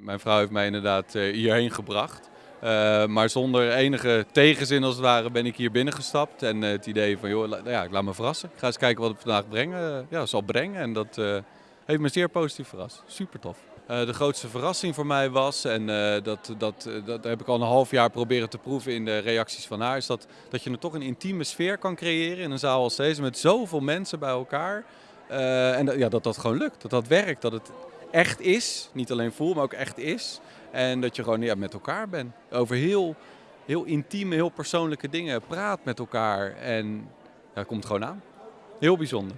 Mijn vrouw heeft mij inderdaad eh, hierheen gebracht. Uh, maar zonder enige tegenzin als het ware ben ik hier binnengestapt. En uh, het idee van, joh, la, ja, ik laat me verrassen. Ik ga eens kijken wat het vandaag brengen, ja, zal brengen. En dat heeft me zeer positief verrast. Super tof. de grootste verrassing voor mij was, en dat, dat, dat heb ik al een half jaar proberen te proeven in de reacties van haar, is dat, dat je er toch een intieme sfeer kan creëren in een zaal als deze met zoveel mensen bij elkaar. en dat, ja, dat dat gewoon lukt, dat dat werkt, dat het echt is. Niet alleen voel, maar ook echt is. En dat je gewoon ja, met elkaar bent. Over heel, heel intieme, heel persoonlijke dingen. Praat met elkaar en ja, het komt gewoon aan. Heel bijzonder.